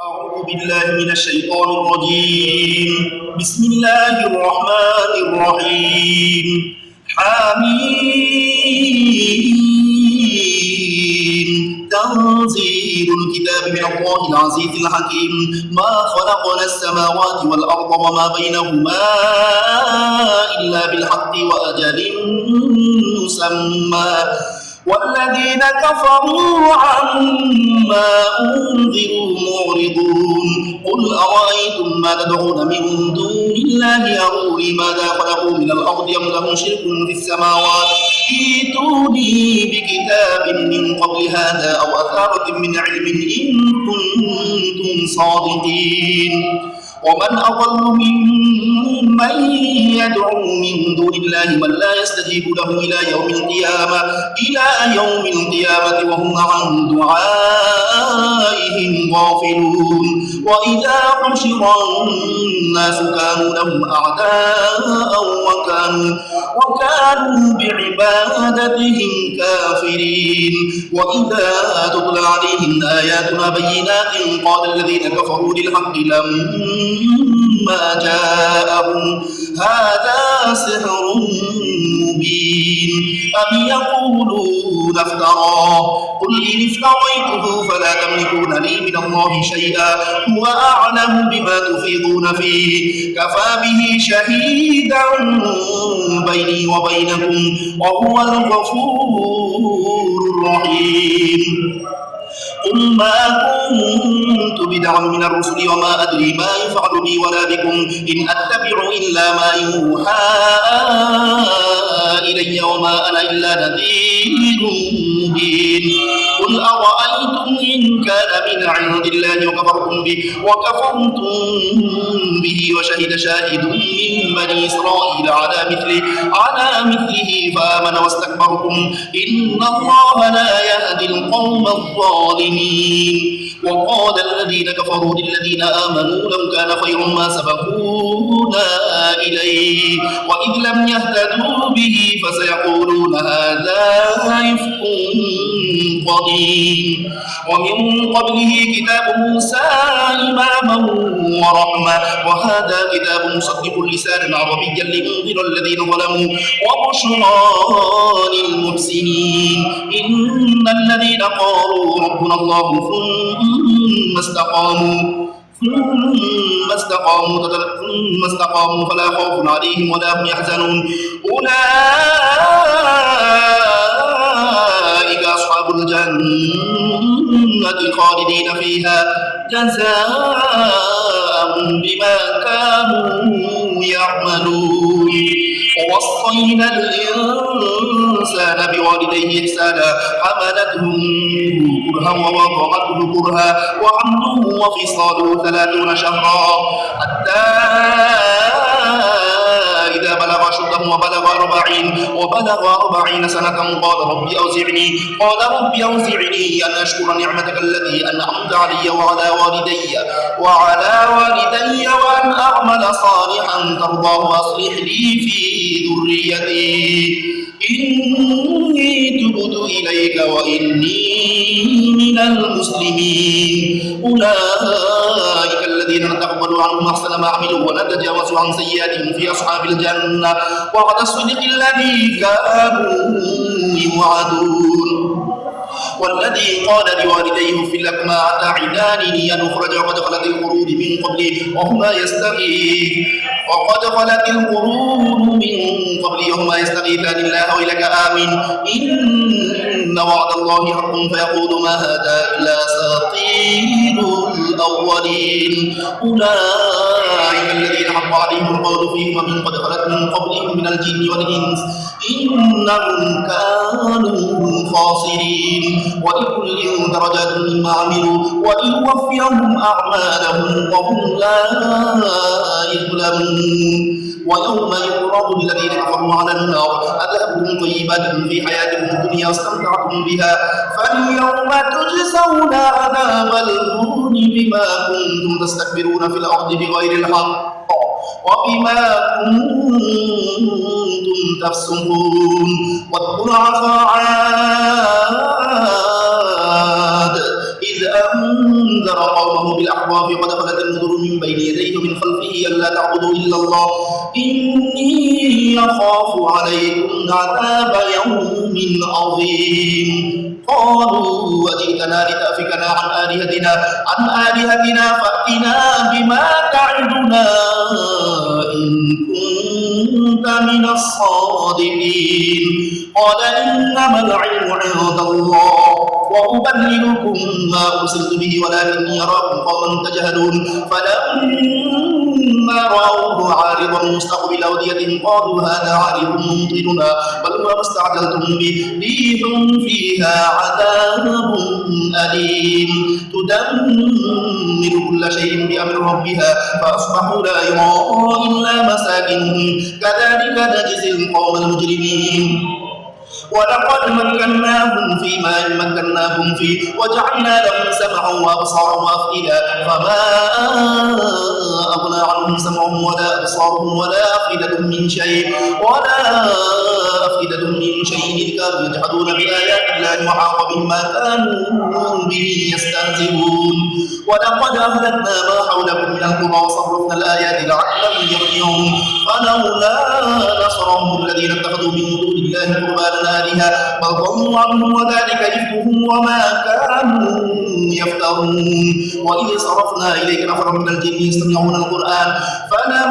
أعوذ بالله من الشيطان الرجيم. بسم الله الرحمن الرحيم. حميم. تنزيل الكتاب من الله العزيز الحكيم. ما خلقنا السماوات والأرض وما بينهما إلا بالحق وأجل مسمى. والذين كفروا عما أنذروا معرضون قل أرأيتم ما تدعون من دون الله؟ أروني ماذا خلقوا من الأرض أم لهم شرك في السماوات؟ ائتوني بكتاب من قبل هذا أو أثارة من علم إن كنتم صادقين. ومن أضل ممن يدعو من دون الله من لا يستجيب له إلى يوم القيامة إلى يوم القيامة وهم عن دعائهم غافلون. وإذا حشر الناس كانوا لهم أعداء وكانوا وكانوا بعبادتهم كافرين. وإذا تتلى عليهم آياتنا بينات قال الذين كفروا للحق لما ما جاءهم. هذا سحر مبين. أم يقولون افتراه قل إن افتريته فلا تملكون لي من الله شيئا. هو أعلم بما تفيضون فيه. كفى به شهيدا بيني وبينكم. وهو الغفور الرحيم. قل ما كنت بدعا من الرسل وما أدري ما يفعل بي ولا بكم إن أتبع إلا ما يوحى إلي وما أنا إلا نذير مبين. إن كان من عند الله وكفرتم به وكفرتم به وشهد شاهد من بني إسرائيل على مثله على مثله فآمن واستكبرتم إن الله لا يهدي القوم الظالمين. وقال الذين كفروا للذين آمنوا لو كان خير ما سبقونا إليه وإذ لم يهتدوا به فسيقولون هذا يفق قديم ومن قبله كتاب موسى إماما ورحمة. وهذا كتاب مصدق لسانا عربيا لينذر الذين ظلموا وبشرى للمحسنين. إن الذين قالوا ربنا الله ثم استقاموا ثم استقاموا ثم استقاموا فلا خوف عليهم ولا هم يحزنون. أولئك الجنة خالدين فيها جزاء بما كانوا يعملون. ووصينا الإنسان بوالديه إحسانا حملته كرها ووضعته كرها وحمله وفصاله ثلاثون شهرا. حتى بلغ أشده وبلغ أربعين وبلغ أربعين سنة. قال ربي أوزعني. قال ربي أوزعني أن أشكر نعمتك التي أنعمت علي وعلى والدي وعلى والدي وأن أعمل صالحا ترضاه وأصلح لي في ذريتي. إني تبت إليك وإني من المسلمين. أولئك الذين نتقبل عنهم أحسن ما عملوا ونتجاوز عن سيئاتهم في أصحاب الجنة. وعد الصدق الذي كانوا يوعدون. والذي قال لوالديه في لكما أتعدانني أن أخرج؟ وقد خلت القرون من قبلي وهما يستغيث. وقد خلت القرون من قبلي وهما يستغيثان الله وإلك آمين. إن وعد الله حق فيقول ما هذا إلا أساطير الأولين أولئك الذين حق عليهم القول فيهم ومن قد خلت من قبلهم من الجن والإنس إنهم كانوا خاسرين ولكل درجات مما عملوا وليوفيهم أعمالهم وهم لا يظلمون. ويوم يعرض الذين كفروا على النار أذهبتم طيباتكم في حياتكم الدنيا واستمتعتم بها. فاليوم تجزون عذاب الهون بما كنتم تستكبرون في الأرض بغير الحق وبما كنتم تفسقون. واذكر عفا قومه بالأحواف قد خلت النذر من بين يديه ومن خلفه ألا تعبدوا إلا الله. إني يخاف عليكم عذاب يوم عظيم. قالوا وجئتنا لتأفكنا عن آلهتنا عن آلهتنا فأتنا بما تعدنا إن كنت من الصادقين. قال إنما العلم عند الله وأبلغكم ما أرسلت به ولكني يراكم قوما تجهلون. فلما رأوه عارضا مستقبل أوديتهم قالوا هذا عارض ممطرنا بل هو ما استعجلتم به ريح فيها عذاب أليم. تدمر كل شيء بأمر ربها فأصبحوا لا يرى إلا مساكنهم كذلك نجزي القوم المجرمين. ولقد مكناهم فيما مكناهم فيه وجعلنا لهم سمعا وأبصارا وأفئدة فما أغنى عنهم سمعهم ولا أبصارهم ولا أفئدة من شيء ولا افئده من شيء كانوا يجحدون بآيات الله وحاق بهم ما كانوا به يستهزئون. ولقد أهلكنا ما حولكم من القرى وصرفنا الآيات لعلهم يرجعون. فلولا نصرهم الذين اتخذوا من دون الله قربانا آلهة بل ضلوا عنهم وذلك إفكهم وما كانوا يفترون. وإذ صرفنا إليك نفرا من الجن يستمعون القرآن فلما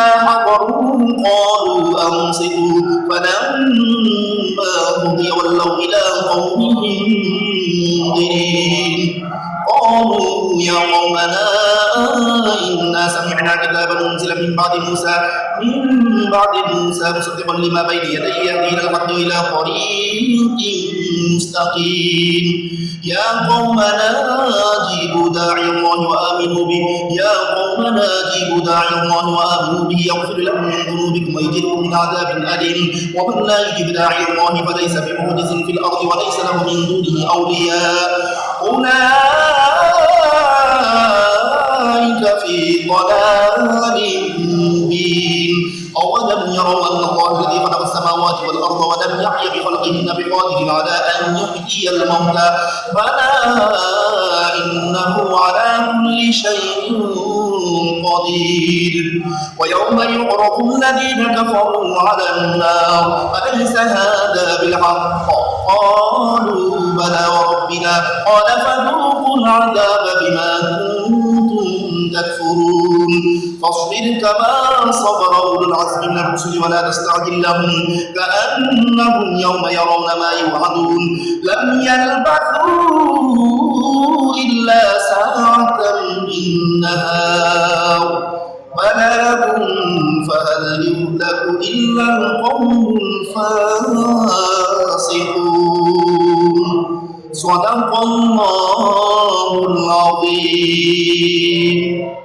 حضروه قالوا أنصتوا. فلما قضي ولوا إلى قومهم منذرين. قالوا يا قومنا إنا سمعنا كتابا أنزل من بعد موسى من بعد موسى مصدقا لما بين يديه يهدي الحق إلى طريق مستقيم. يا قومنا جيبوا داعي الله وآمنوا به يا قومنا جيبوا داعي الله وآمنوا به يغفر لكم من ذنوبكم ويجركم من عذاب أليم. ومن لا يجب داعي الله فليس بمعجز في الأرض وليس له من دونه أولياء. أولئك في ضلال مبين. أولم يروا أن الله الذي خلق السماوات والأرض ولم يحي بخلقهن بقادر على أن يحيي الموتى. بلى إنه على كل شيء قدير. ويوم يعرض الذين كفروا على النار أليس هذا بالحق؟ قالوا بلى وربنا. قال فذوقوا العذاب بما كنتم تكفرون. فاصبر كما صبر أولو العزم من الرسل ولا تستعجل لهم. كأنهم يوم يرون ما يوعدون. لم يلبثوا إلا ساعة من نهار. بلاغ فهل يهلك إلا القوم الفاسقون. 我当光芒老毕。